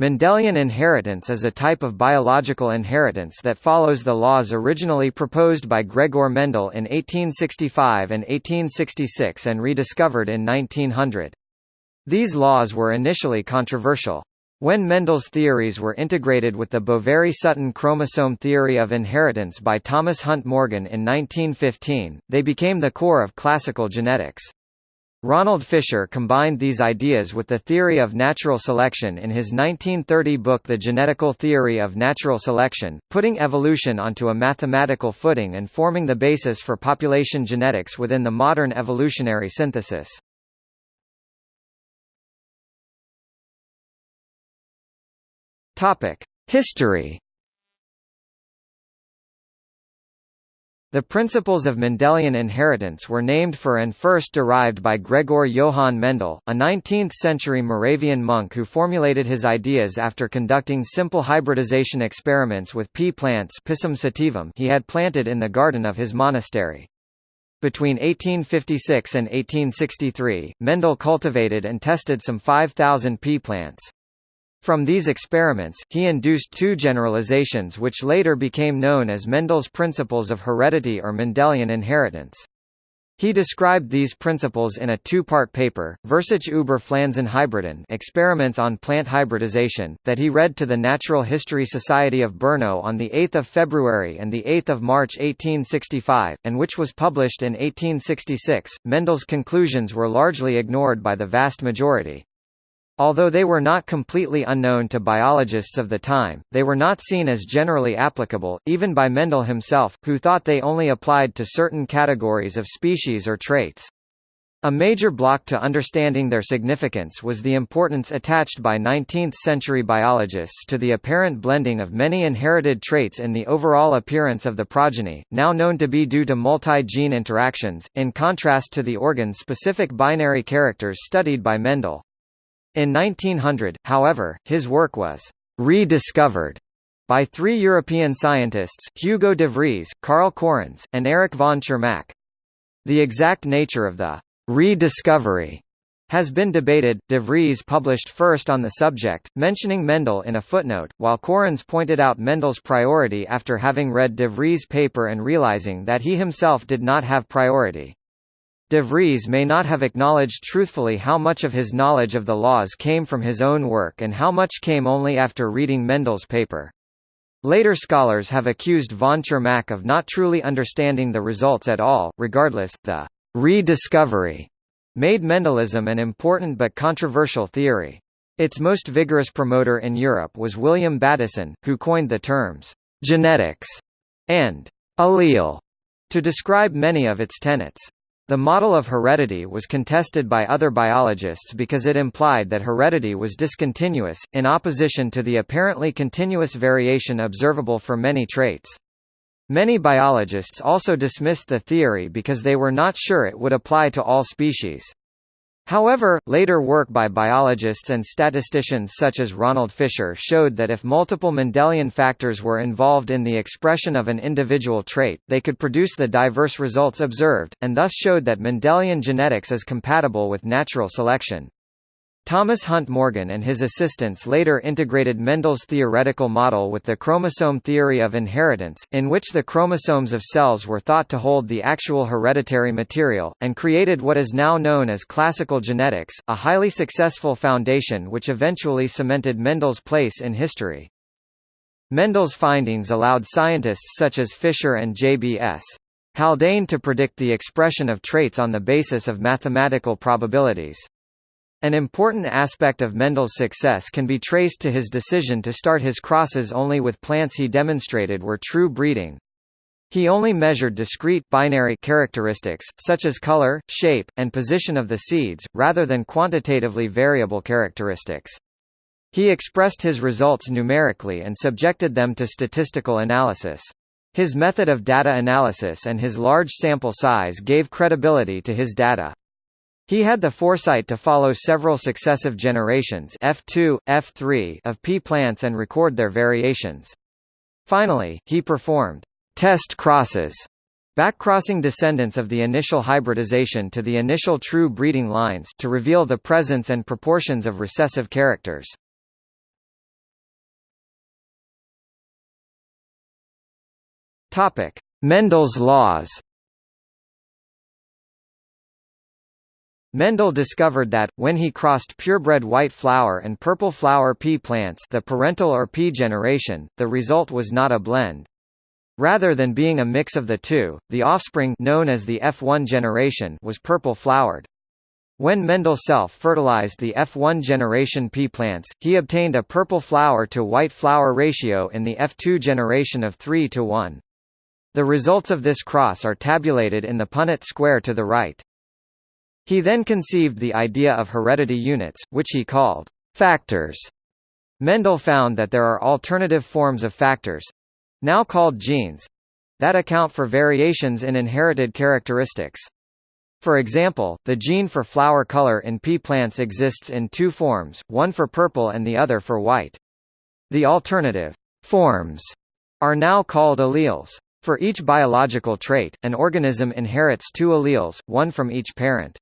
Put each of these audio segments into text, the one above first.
Mendelian inheritance is a type of biological inheritance that follows the laws originally proposed by Gregor Mendel in 1865 and 1866 and rediscovered in 1900. These laws were initially controversial. When Mendel's theories were integrated with the Boveri-Sutton chromosome theory of inheritance by Thomas Hunt Morgan in 1915, they became the core of classical genetics. Ronald Fisher combined these ideas with the theory of natural selection in his 1930 book The Genetical Theory of Natural Selection, putting evolution onto a mathematical footing and forming the basis for population genetics within the modern evolutionary synthesis. History The principles of Mendelian inheritance were named for and first derived by Gregor Johann Mendel, a 19th-century Moravian monk who formulated his ideas after conducting simple hybridization experiments with pea plants Pisum sativum he had planted in the garden of his monastery. Between 1856 and 1863, Mendel cultivated and tested some 5,000 pea plants. From these experiments, he induced two generalizations which later became known as Mendel's principles of heredity or Mendelian inheritance. He described these principles in a two-part paper, Versuche über Pflanzenhybriden Experiments on Plant Hybridization, that he read to the Natural History Society of Brno on 8 February and 8 March 1865, and which was published in 1866. Mendel's conclusions were largely ignored by the vast majority. Although they were not completely unknown to biologists of the time, they were not seen as generally applicable, even by Mendel himself, who thought they only applied to certain categories of species or traits. A major block to understanding their significance was the importance attached by 19th-century biologists to the apparent blending of many inherited traits in the overall appearance of the progeny, now known to be due to multi-gene interactions, in contrast to the organ-specific binary characters studied by Mendel. In 1900, however, his work was rediscovered by three European scientists, Hugo de Vries, Karl Correns, and Erich von Tschermak. The exact nature of the rediscovery has been debated. De Vries published first on the subject, mentioning Mendel in a footnote, while Correns pointed out Mendel's priority after having read de Vries' paper and realizing that he himself did not have priority. De Vries may not have acknowledged truthfully how much of his knowledge of the laws came from his own work and how much came only after reading Mendel's paper. Later scholars have accused von Tschermak of not truly understanding the results at all. Regardless, the rediscovery made Mendelism an important but controversial theory. Its most vigorous promoter in Europe was William Bateson, who coined the terms genetics and allele to describe many of its tenets. The model of heredity was contested by other biologists because it implied that heredity was discontinuous, in opposition to the apparently continuous variation observable for many traits. Many biologists also dismissed the theory because they were not sure it would apply to all species. However, later work by biologists and statisticians such as Ronald Fisher showed that if multiple Mendelian factors were involved in the expression of an individual trait, they could produce the diverse results observed, and thus showed that Mendelian genetics is compatible with natural selection. Thomas Hunt Morgan and his assistants later integrated Mendel's theoretical model with the chromosome theory of inheritance, in which the chromosomes of cells were thought to hold the actual hereditary material, and created what is now known as classical genetics, a highly successful foundation which eventually cemented Mendel's place in history. Mendel's findings allowed scientists such as Fisher and J.B.S. Haldane to predict the expression of traits on the basis of mathematical probabilities. An important aspect of Mendel's success can be traced to his decision to start his crosses only with plants he demonstrated were true breeding. He only measured discrete binary characteristics, such as color, shape, and position of the seeds, rather than quantitatively variable characteristics. He expressed his results numerically and subjected them to statistical analysis. His method of data analysis and his large sample size gave credibility to his data. He had the foresight to follow several successive generations F2, F3 of pea plants and record their variations. Finally, he performed test crosses backcrossing descendants of the initial hybridization to the initial true breeding lines to reveal the presence and proportions of recessive characters. Mendel's laws Mendel discovered that, when he crossed purebred white flower and purple flower pea plants the parental or P generation, the result was not a blend. Rather than being a mix of the two, the offspring known as the F1 generation was purple-flowered. When Mendel self-fertilized the F1 generation pea plants, he obtained a purple flower to white flower ratio in the F2 generation of 3 to 1. The results of this cross are tabulated in the Punnett square to the right. He then conceived the idea of heredity units, which he called factors. Mendel found that there are alternative forms of factors—now called genes—that account for variations in inherited characteristics. For example, the gene for flower color in pea plants exists in two forms, one for purple and the other for white. The alternative forms are now called alleles. For each biological trait, an organism inherits two alleles, one from each parent.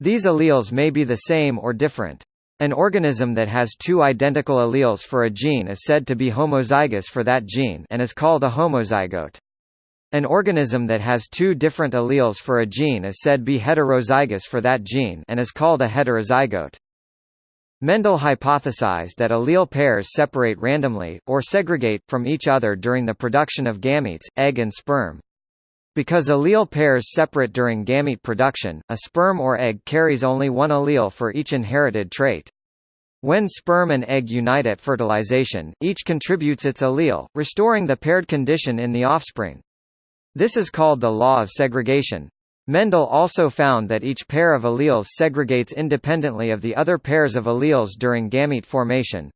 These alleles may be the same or different. An organism that has two identical alleles for a gene is said to be homozygous for that gene and is called a homozygote. An organism that has two different alleles for a gene is said to be heterozygous for that gene and is called a heterozygote. Mendel hypothesized that allele pairs separate randomly, or segregate, from each other during the production of gametes, egg and sperm. Because allele pairs separate during gamete production, a sperm or egg carries only one allele for each inherited trait. When sperm and egg unite at fertilization, each contributes its allele, restoring the paired condition in the offspring. This is called the law of segregation. Mendel also found that each pair of alleles segregates independently of the other pairs of alleles during gamete formation.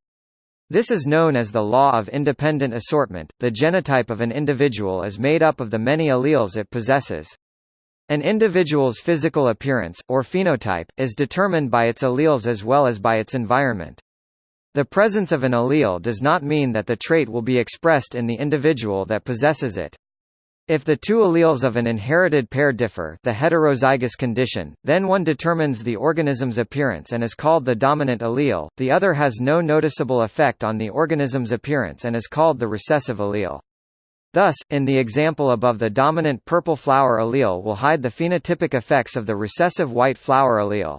This is known as the law of independent assortment. The genotype of an individual is made up of the many alleles it possesses. An individual's physical appearance, or phenotype, is determined by its alleles as well as by its environment. The presence of an allele does not mean that the trait will be expressed in the individual that possesses it. If the two alleles of an inherited pair differ the heterozygous condition, then one determines the organism's appearance and is called the dominant allele, the other has no noticeable effect on the organism's appearance and is called the recessive allele. Thus, in the example above the dominant purple flower allele will hide the phenotypic effects of the recessive white flower allele.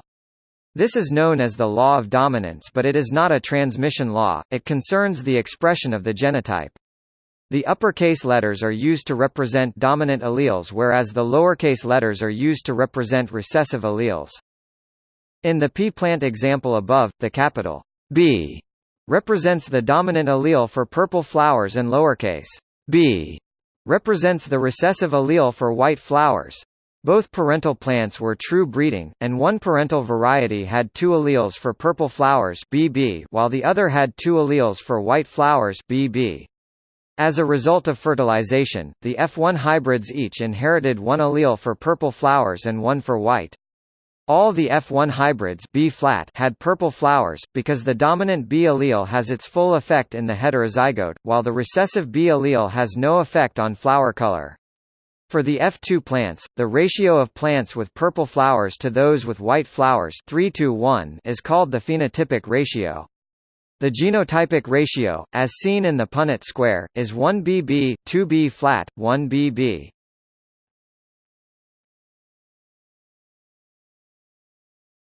This is known as the law of dominance but it is not a transmission law, it concerns the expression of the genotype. The uppercase letters are used to represent dominant alleles whereas the lowercase letters are used to represent recessive alleles. In the pea plant example above, the capital B represents the dominant allele for purple flowers and lowercase b represents the recessive allele for white flowers. Both parental plants were true breeding, and one parental variety had two alleles for purple flowers BB, while the other had two alleles for white flowers BB. As a result of fertilization, the F1 hybrids each inherited one allele for purple flowers and one for white. All the F1 hybrids B flat had purple flowers, because the dominant B allele has its full effect in the heterozygote, while the recessive B allele has no effect on flower color. For the F2 plants, the ratio of plants with purple flowers to those with white flowers 3 to 1 is called the phenotypic ratio. The genotypic ratio, as seen in the Punnett square, is 1 bb 2 b flat, 1 bb.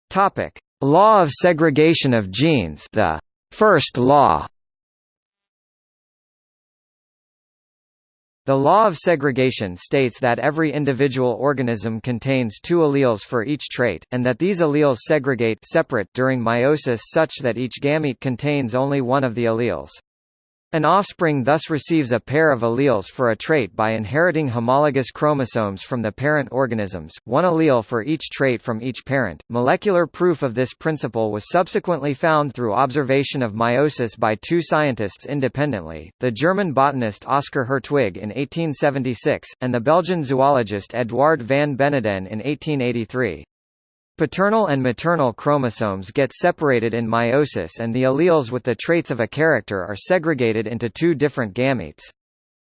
Topic: Law of segregation of genes, the first law. The law of segregation states that every individual organism contains two alleles for each trait, and that these alleles segregate separate during meiosis such that each gamete contains only one of the alleles. An offspring thus receives a pair of alleles for a trait by inheriting homologous chromosomes from the parent organisms, one allele for each trait from each parent. Molecular proof of this principle was subsequently found through observation of meiosis by two scientists independently, the German botanist Oskar Hertwig in 1876, and the Belgian zoologist Eduard van Beneden in 1883. Paternal and maternal chromosomes get separated in meiosis and the alleles with the traits of a character are segregated into two different gametes.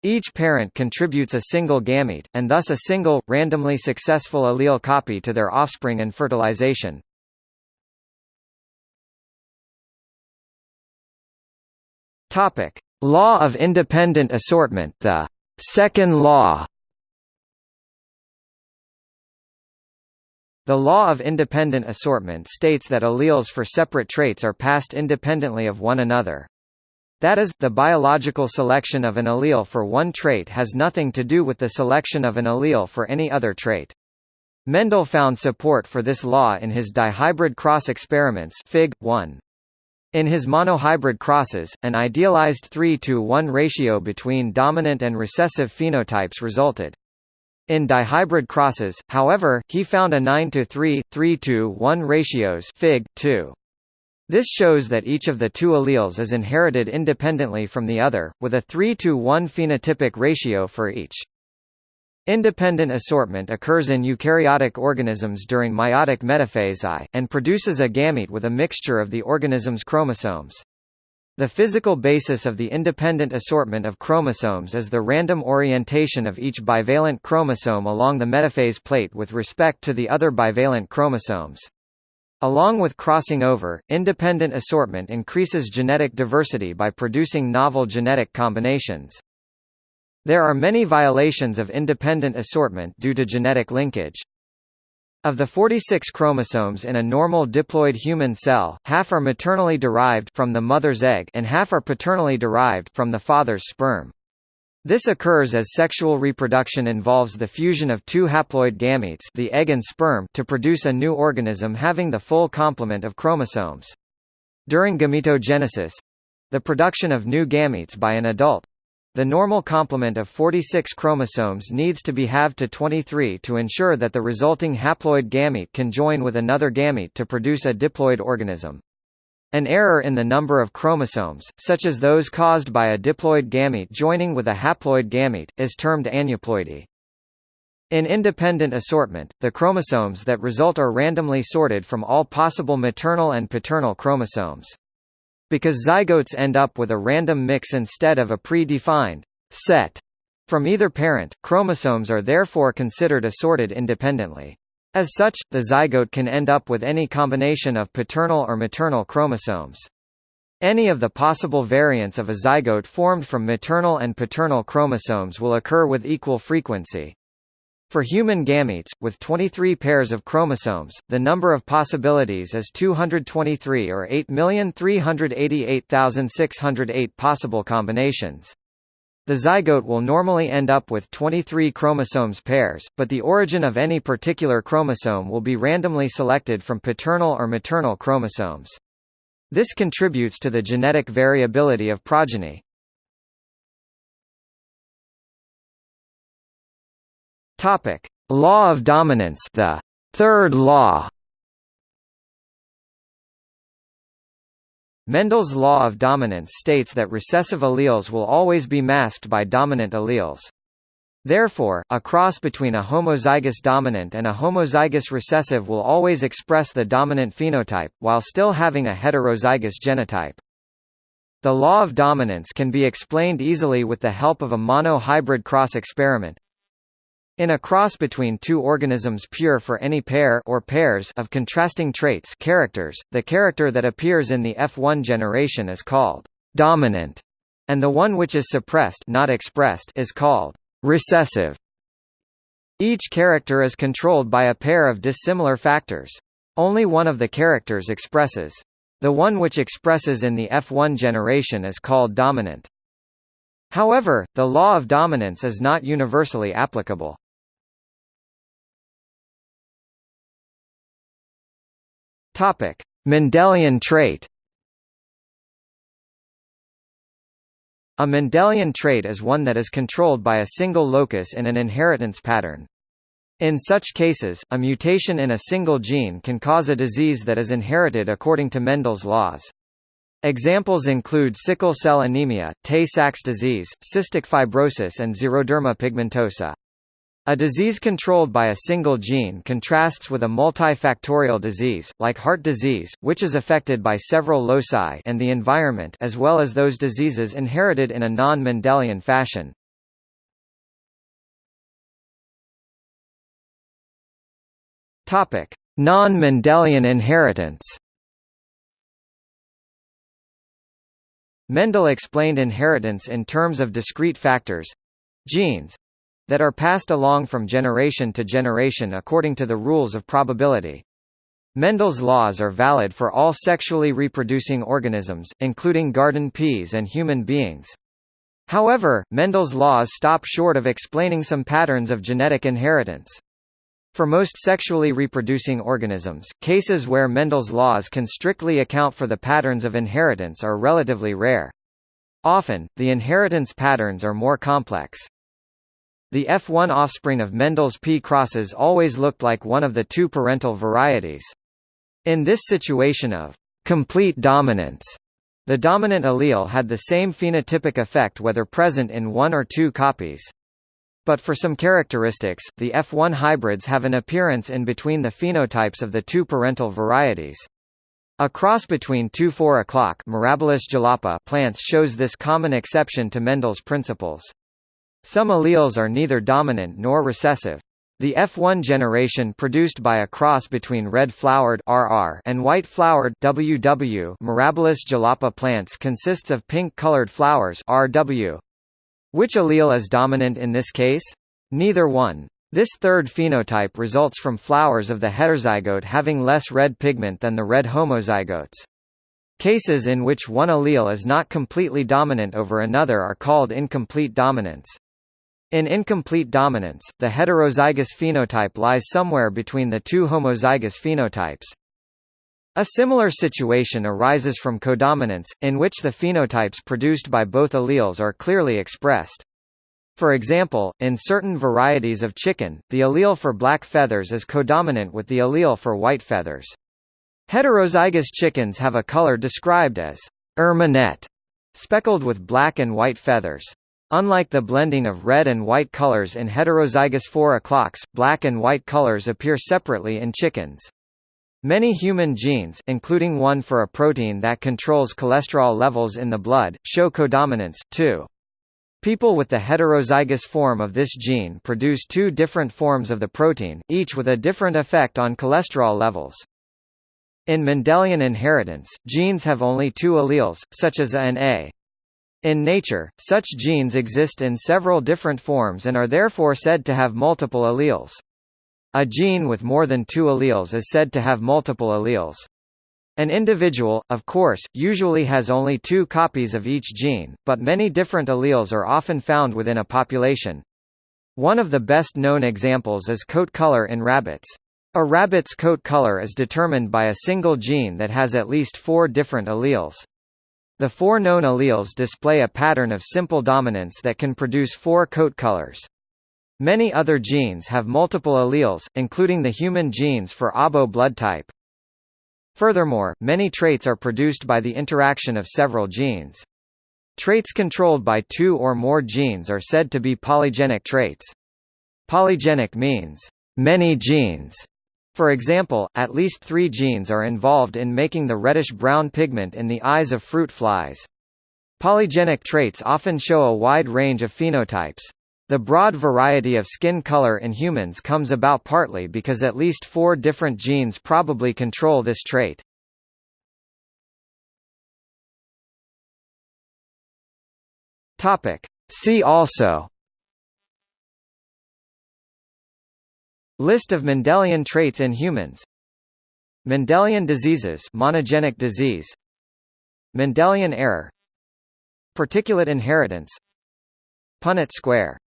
Each parent contributes a single gamete, and thus a single, randomly successful allele copy to their offspring and fertilization. Law of independent assortment the second law The law of independent assortment states that alleles for separate traits are passed independently of one another. That is, the biological selection of an allele for one trait has nothing to do with the selection of an allele for any other trait. Mendel found support for this law in his dihybrid cross experiments Fig. 1. In his monohybrid crosses, an idealized 3 to 1 ratio between dominant and recessive phenotypes resulted. In dihybrid crosses, however, he found a 9 to 3, 3 to 1 ratios Fig. 2. This shows that each of the two alleles is inherited independently from the other, with a 3 to 1 phenotypic ratio for each. Independent assortment occurs in eukaryotic organisms during meiotic metaphase I, and produces a gamete with a mixture of the organism's chromosomes. The physical basis of the independent assortment of chromosomes is the random orientation of each bivalent chromosome along the metaphase plate with respect to the other bivalent chromosomes. Along with crossing over, independent assortment increases genetic diversity by producing novel genetic combinations. There are many violations of independent assortment due to genetic linkage. Of the 46 chromosomes in a normal diploid human cell, half are maternally derived from the mother's egg and half are paternally derived from the father's sperm. This occurs as sexual reproduction involves the fusion of two haploid gametes the egg and sperm to produce a new organism having the full complement of chromosomes. During gametogenesis—the production of new gametes by an adult, the normal complement of 46 chromosomes needs to be halved to 23 to ensure that the resulting haploid gamete can join with another gamete to produce a diploid organism. An error in the number of chromosomes, such as those caused by a diploid gamete joining with a haploid gamete, is termed aneuploidy. In independent assortment, the chromosomes that result are randomly sorted from all possible maternal and paternal chromosomes. Because zygotes end up with a random mix instead of a pre-defined set from either parent, chromosomes are therefore considered assorted independently. As such, the zygote can end up with any combination of paternal or maternal chromosomes. Any of the possible variants of a zygote formed from maternal and paternal chromosomes will occur with equal frequency. For human gametes, with 23 pairs of chromosomes, the number of possibilities is 223 or 8,388,608 possible combinations. The zygote will normally end up with 23 chromosomes pairs, but the origin of any particular chromosome will be randomly selected from paternal or maternal chromosomes. This contributes to the genetic variability of progeny. Topic: Law of dominance, the third law. Mendel's law of dominance states that recessive alleles will always be masked by dominant alleles. Therefore, a cross between a homozygous dominant and a homozygous recessive will always express the dominant phenotype, while still having a heterozygous genotype. The law of dominance can be explained easily with the help of a mono-hybrid cross experiment. In a cross between two organisms pure for any pair or pairs of contrasting traits characters, the character that appears in the F1 generation is called dominant, and the one which is suppressed not expressed is called recessive. Each character is controlled by a pair of dissimilar factors. Only one of the characters expresses. The one which expresses in the F1 generation is called dominant. However, the law of dominance is not universally applicable. Topic: Mendelian trait. A Mendelian trait is one that is controlled by a single locus in an inheritance pattern. In such cases, a mutation in a single gene can cause a disease that is inherited according to Mendel's laws. Examples include sickle cell anemia, Tay-Sachs disease, cystic fibrosis and xeroderma pigmentosa. A disease controlled by a single gene contrasts with a multifactorial disease, like heart disease, which is affected by several loci and the environment as well as those diseases inherited in a non-Mendelian fashion. Non-Mendelian inheritance Mendel explained inheritance in terms of discrete factors genes that are passed along from generation to generation according to the rules of probability. Mendel's laws are valid for all sexually reproducing organisms, including garden peas and human beings. However, Mendel's laws stop short of explaining some patterns of genetic inheritance. For most sexually reproducing organisms, cases where Mendel's laws can strictly account for the patterns of inheritance are relatively rare. Often, the inheritance patterns are more complex. The F1 offspring of Mendel's P crosses always looked like one of the two parental varieties. In this situation of complete dominance, the dominant allele had the same phenotypic effect whether present in one or two copies. But for some characteristics, the F1 hybrids have an appearance in between the phenotypes of the two parental varieties. A cross between two 4 o'clock plants shows this common exception to Mendel's principles. Some alleles are neither dominant nor recessive. The F1 generation produced by a cross between red-flowered (RR) and white-flowered (WW) Mirabilis jalapa plants consists of pink-colored flowers (RW). Which allele is dominant in this case? Neither one. This third phenotype results from flowers of the heterozygote having less red pigment than the red homozygotes. Cases in which one allele is not completely dominant over another are called incomplete dominance. In incomplete dominance, the heterozygous phenotype lies somewhere between the two homozygous phenotypes. A similar situation arises from codominance, in which the phenotypes produced by both alleles are clearly expressed. For example, in certain varieties of chicken, the allele for black feathers is codominant with the allele for white feathers. Heterozygous chickens have a color described as erminette, speckled with black and white feathers. Unlike the blending of red and white colors in heterozygous 4 o'clocks, black and white colors appear separately in chickens. Many human genes including one for a protein that controls cholesterol levels in the blood, show codominance, too. People with the heterozygous form of this gene produce two different forms of the protein, each with a different effect on cholesterol levels. In Mendelian inheritance, genes have only two alleles, such as A and A, in nature, such genes exist in several different forms and are therefore said to have multiple alleles. A gene with more than two alleles is said to have multiple alleles. An individual, of course, usually has only two copies of each gene, but many different alleles are often found within a population. One of the best known examples is coat color in rabbits. A rabbit's coat color is determined by a single gene that has at least four different alleles. The four known alleles display a pattern of simple dominance that can produce four coat colors. Many other genes have multiple alleles, including the human genes for ABO blood type. Furthermore, many traits are produced by the interaction of several genes. Traits controlled by two or more genes are said to be polygenic traits. Polygenic means many genes, for example, at least three genes are involved in making the reddish-brown pigment in the eyes of fruit flies. Polygenic traits often show a wide range of phenotypes. The broad variety of skin color in humans comes about partly because at least four different genes probably control this trait. See also List of Mendelian traits in humans. Mendelian diseases monogenic disease. Mendelian error. Particulate inheritance. Punnett square